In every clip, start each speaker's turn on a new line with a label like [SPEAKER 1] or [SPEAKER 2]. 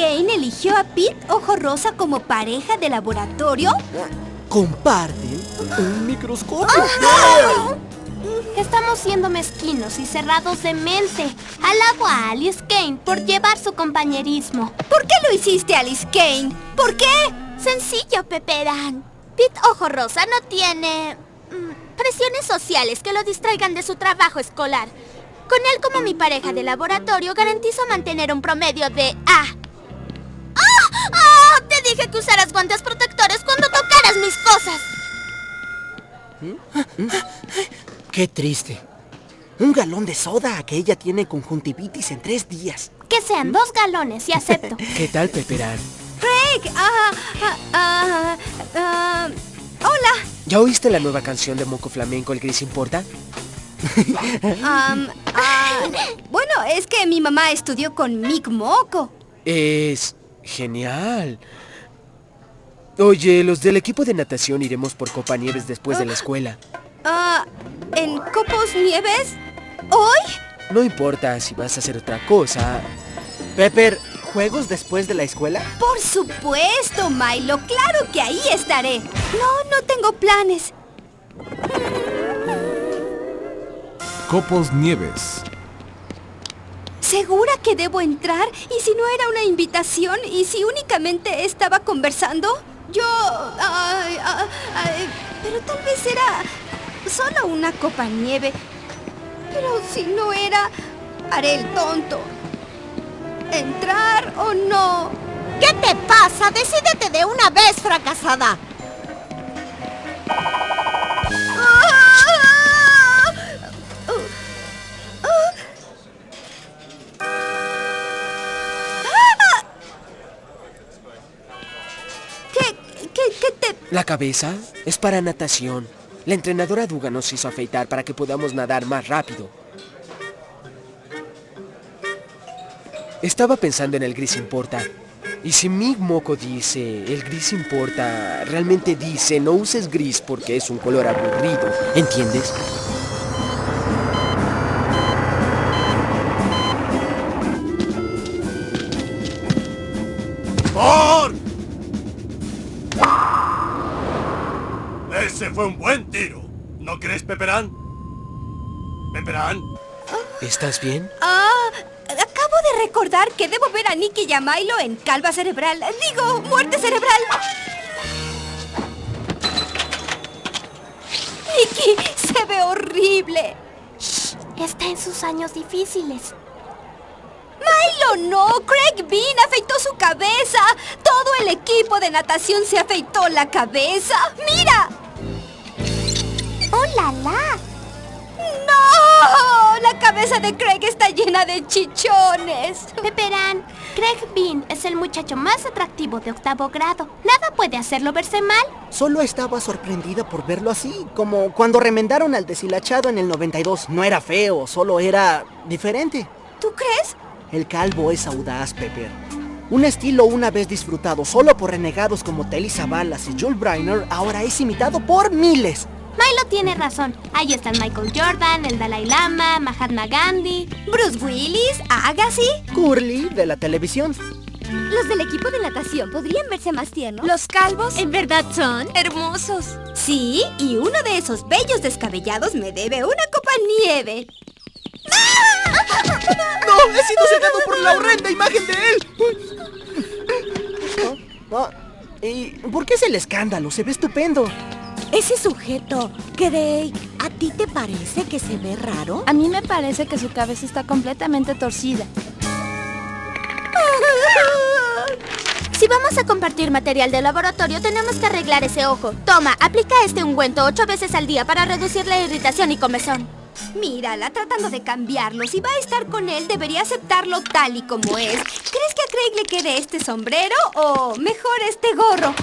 [SPEAKER 1] Kane eligió a Pete Ojo Rosa como pareja de laboratorio?
[SPEAKER 2] Comparten un microscopio.
[SPEAKER 3] Estamos siendo mezquinos y cerrados de mente. Alabo a Alice Kane por llevar su compañerismo.
[SPEAKER 1] ¿Por qué lo hiciste, Alice Kane? ¿Por qué?
[SPEAKER 3] Sencillo, Peperán. Pete Ojo Rosa no tiene... mm, presiones sociales que lo distraigan de su trabajo escolar. Con él como mi pareja de laboratorio garantizo mantener un promedio de A. ¡Ah! Te dije que usaras guantes protectores cuando tocaras mis cosas.
[SPEAKER 2] Qué triste. Un galón de soda que ella tiene conjuntivitis en tres días.
[SPEAKER 3] Que sean dos galones y acepto.
[SPEAKER 2] ¿Qué tal, Peperán?
[SPEAKER 1] Craig, ah, ah, ah, hola.
[SPEAKER 2] ¿Ya oíste la nueva canción de Moco Flamenco, El Gris Importa?
[SPEAKER 1] Bueno, es que mi mamá estudió con Mick Moco.
[SPEAKER 2] Es genial. Oye, los del equipo de natación iremos por Copa Nieves después de la escuela.
[SPEAKER 1] Ah, ¿En Copos Nieves? ¿Hoy?
[SPEAKER 2] No importa si vas a hacer otra cosa. Pepper, ¿juegos después de la escuela?
[SPEAKER 1] Por supuesto, Milo. Claro que ahí estaré. No, no tengo planes.
[SPEAKER 4] Copos Nieves.
[SPEAKER 1] ¿Segura que debo entrar? ¿Y si no era una invitación? ¿Y si únicamente estaba conversando? Yo... pero tal vez era solo una copa nieve. Pero si no era, haré el tonto. ¿Entrar o no?
[SPEAKER 5] ¿Qué te pasa? Decídete de una vez, fracasada.
[SPEAKER 2] La cabeza es para natación. La entrenadora Duga nos hizo afeitar para que podamos nadar más rápido. Estaba pensando en el gris importa. Y si Mig Moco dice, el gris importa, realmente dice, no uses gris porque es un color aburrido. ¿Entiendes?
[SPEAKER 6] Fue un buen tiro. ¿No crees, Peperán? ¿Peperán?
[SPEAKER 2] ¿Estás bien?
[SPEAKER 1] Ah, acabo de recordar que debo ver a Nicky y a Milo en calva cerebral. Digo, muerte cerebral. Nicky, se ve horrible.
[SPEAKER 3] Está en sus años difíciles.
[SPEAKER 1] Milo no, Craig Bean afeitó su cabeza. Todo el equipo de natación se afeitó la cabeza. ¡Mira!
[SPEAKER 3] ¡Oh, la, la!
[SPEAKER 1] ¡No! La cabeza de Craig está llena de chichones.
[SPEAKER 3] Peperán, Craig Bean es el muchacho más atractivo de octavo grado. Nada puede hacerlo verse mal.
[SPEAKER 7] Solo estaba sorprendida por verlo así, como cuando remendaron al deshilachado en el 92. No era feo, solo era diferente.
[SPEAKER 1] ¿Tú crees?
[SPEAKER 7] El calvo es audaz, Pepper. Un estilo una vez disfrutado solo por renegados como Telly Savalas y Jules Briner, ahora es imitado por miles.
[SPEAKER 3] Milo tiene razón. Ahí están Michael Jordan, el Dalai Lama, Mahatma Gandhi.
[SPEAKER 1] Bruce Willis, Agassi.
[SPEAKER 7] Curly, de la televisión.
[SPEAKER 1] Los del equipo de natación podrían verse más tiernos.
[SPEAKER 5] Los calvos
[SPEAKER 1] En verdad son.
[SPEAKER 5] hermosos.
[SPEAKER 1] Sí, y uno de esos bellos descabellados me debe una copa nieve.
[SPEAKER 2] ¡No! ¡He sido cegado por la horrenda imagen de él!
[SPEAKER 7] Ah, ¿Y por qué es el escándalo? Se ve estupendo.
[SPEAKER 5] Ese sujeto, Craig, ¿a ti te parece que se ve raro?
[SPEAKER 8] A mí me parece que su cabeza está completamente torcida.
[SPEAKER 3] Si vamos a compartir material de laboratorio, tenemos que arreglar ese ojo. Toma, aplica este ungüento ocho veces al día para reducir la irritación y comezón.
[SPEAKER 1] Mírala, tratando de cambiarlo. Si va a estar con él, debería aceptarlo tal y como es. ¿Crees que a Craig le quede este sombrero o mejor este gorro?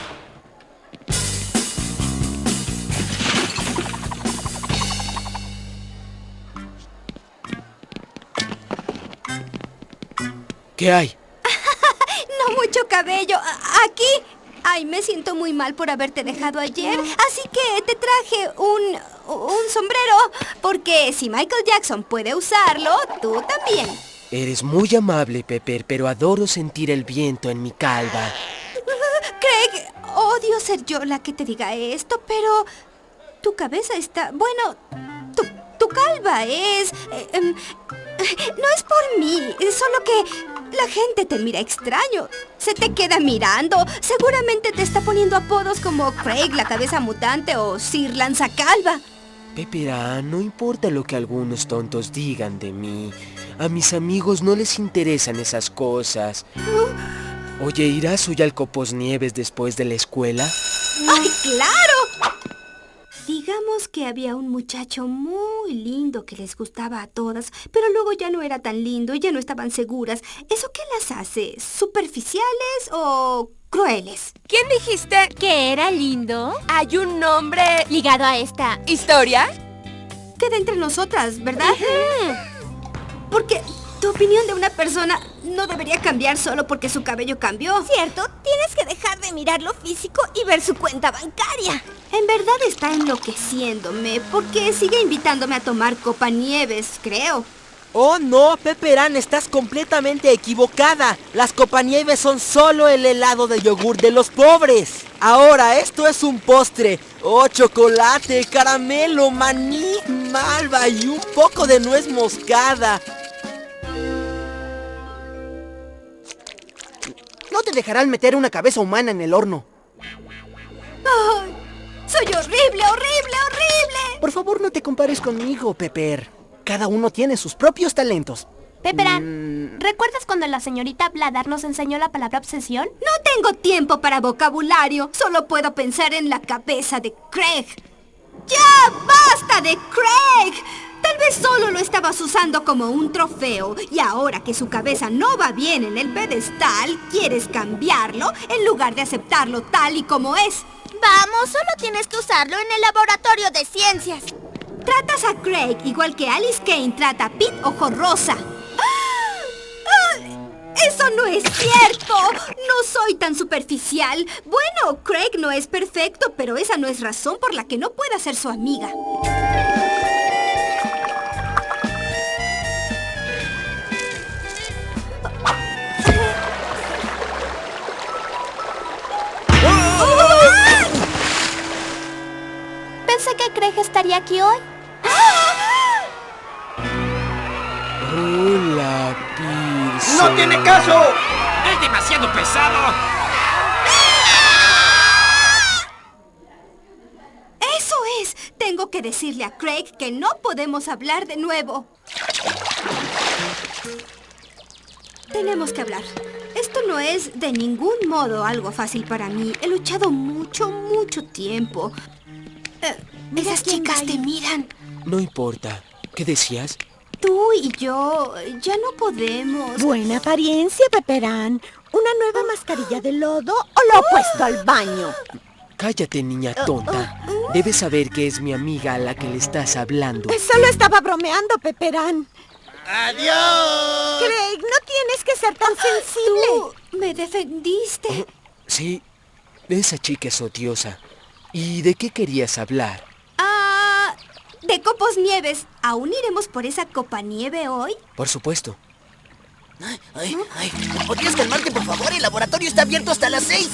[SPEAKER 2] ¿Qué hay?
[SPEAKER 1] No mucho cabello. Aquí, Ay, me siento muy mal por haberte dejado ayer, así que te traje un, un sombrero, porque si Michael Jackson puede usarlo, tú también.
[SPEAKER 2] Eres muy amable, Pepper, pero adoro sentir el viento en mi calva.
[SPEAKER 1] Craig, odio ser yo la que te diga esto, pero tu cabeza está... Bueno, tu, tu calva es... eh, em, no es por mí, solo que la gente te mira extraño. Se te queda mirando. Seguramente te está poniendo apodos como Craig, la cabeza mutante o Sir Lanzacalva.
[SPEAKER 2] Pepera, no importa lo que algunos tontos digan de mí. A mis amigos no les interesan esas cosas. Oye, ¿irás hoy al Copos Nieves después de la escuela?
[SPEAKER 1] ¡Ay, claro! Digamos que había un muchacho muy lindo que les gustaba a todas, pero luego ya no era tan lindo y ya no estaban seguras. ¿Eso qué las hace? ¿Superficiales o crueles?
[SPEAKER 9] ¿Quién dijiste que era lindo? Hay un nombre
[SPEAKER 3] Ligado a esta.
[SPEAKER 9] historia.
[SPEAKER 1] Queda entre nosotras, ¿verdad? Porque tu opinión de una persona no debería cambiar solo porque su cabello cambió.
[SPEAKER 5] ¿Cierto? Tienes que dejar de mirar lo físico y ver su cuenta bancaria.
[SPEAKER 1] En verdad está enloqueciéndome porque sigue invitándome a tomar copa nieves, creo.
[SPEAKER 7] Oh no, Pepperán, estás completamente equivocada. Las copanieves son solo el helado de yogur de los pobres. Ahora, esto es un postre. Oh, chocolate, caramelo, maní, malva y un poco de nuez moscada. Dejarán meter una cabeza humana en el horno.
[SPEAKER 1] ¡Ay! ¡Soy horrible, horrible, horrible!
[SPEAKER 7] Por favor, no te compares conmigo, Pepper. Cada uno tiene sus propios talentos.
[SPEAKER 3] Pepperan, ¿recuerdas cuando la señorita Bladar nos enseñó la palabra obsesión?
[SPEAKER 1] No tengo tiempo para vocabulario. Solo puedo pensar en la cabeza de Craig. ¡Ya basta de Craig! Tal vez solo lo estabas usando como un trofeo y ahora que su cabeza no va bien en el pedestal, quieres cambiarlo en lugar de aceptarlo tal y como es.
[SPEAKER 3] Vamos, solo tienes que usarlo en el laboratorio de ciencias.
[SPEAKER 1] Tratas a Craig igual que Alice Kane trata a Pete Ojo Rosa. ¡Eso no es cierto! No soy tan superficial. Bueno, Craig no es perfecto, pero esa no es razón por la que no pueda ser su amiga.
[SPEAKER 3] Aquí hoy.
[SPEAKER 2] Hola, Pearson.
[SPEAKER 10] ¡No tiene caso!
[SPEAKER 11] ¡Es demasiado pesado!
[SPEAKER 1] ¡Eso es! Tengo que decirle a Craig que no podemos hablar de nuevo. Tenemos que hablar. Esto no es de ningún modo algo fácil para mí. He luchado mucho, mucho tiempo. Eh, esas chicas te miran.
[SPEAKER 2] No importa. ¿Qué decías?
[SPEAKER 1] Tú y yo ya no podemos.
[SPEAKER 5] Buena apariencia, Pepperán. ¿Una nueva mascarilla de lodo o lo opuesto al baño?
[SPEAKER 2] Cállate, niña tonta. Debes saber que es mi amiga a la que le estás hablando.
[SPEAKER 5] Solo estaba bromeando, Pepperán.
[SPEAKER 10] ¡Adiós!
[SPEAKER 5] Craig, no tienes que ser tan sensible.
[SPEAKER 1] Tú me defendiste.
[SPEAKER 2] Sí, esa chica es odiosa. ¿Y de qué querías hablar?
[SPEAKER 1] De copos nieves. ¿Aún iremos por esa copa nieve hoy?
[SPEAKER 2] Por supuesto.
[SPEAKER 10] Ay, ay, ay. ¿Podrías calmarte, por favor? El laboratorio está abierto hasta las seis.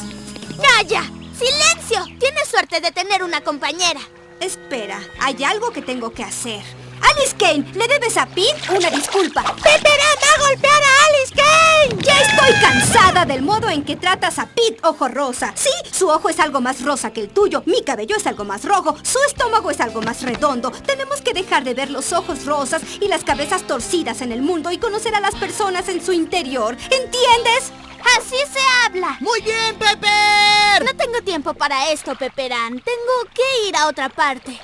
[SPEAKER 3] ¡Calla! ¡Silencio! Tienes suerte de tener una compañera.
[SPEAKER 1] Espera, hay algo que tengo que hacer. Alice Kane, le debes a Pete una disculpa. ¡Pepperán va a golpear a Alice Kane! Ya estoy cansada del modo en que tratas a Pete Ojo Rosa. Sí, su ojo es algo más rosa que el tuyo, mi cabello es algo más rojo, su estómago es algo más redondo. Tenemos que dejar de ver los ojos rosas y las cabezas torcidas en el mundo y conocer a las personas en su interior. ¿Entiendes?
[SPEAKER 3] Así se habla.
[SPEAKER 10] ¡Muy bien, Pepper!
[SPEAKER 3] No tengo tiempo para esto, Pepperán. Tengo que ir a otra parte.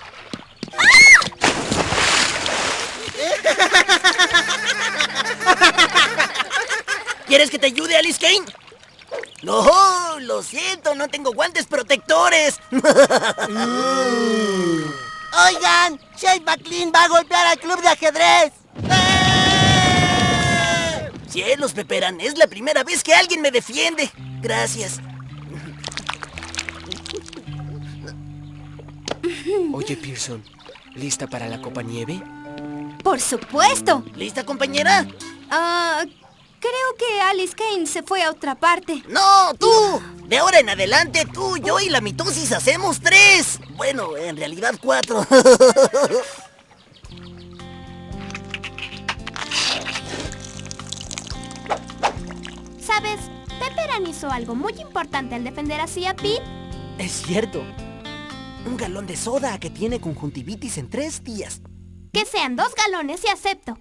[SPEAKER 10] ¿Quieres que te ayude, Alice Kane? No, lo siento, no tengo guantes protectores. Oigan, Shane McLean va a golpear al club de ajedrez. ¡Eh! Cielos, Peperan, es la primera vez que alguien me defiende. Gracias.
[SPEAKER 2] Oye, Pearson, ¿lista para la copa nieve?
[SPEAKER 1] Por supuesto.
[SPEAKER 10] ¿Lista, compañera?
[SPEAKER 1] Ah, creo que Alice Kane se fue a otra parte.
[SPEAKER 10] ¡No, tú! De ahora en adelante, tú, yo y la mitosis hacemos tres. Bueno, en realidad cuatro.
[SPEAKER 3] ¿Sabes? Pepperan hizo algo muy importante al defender así a Pete.
[SPEAKER 7] Es cierto. Un galón de soda que tiene conjuntivitis en tres días.
[SPEAKER 3] Que sean dos galones y acepto.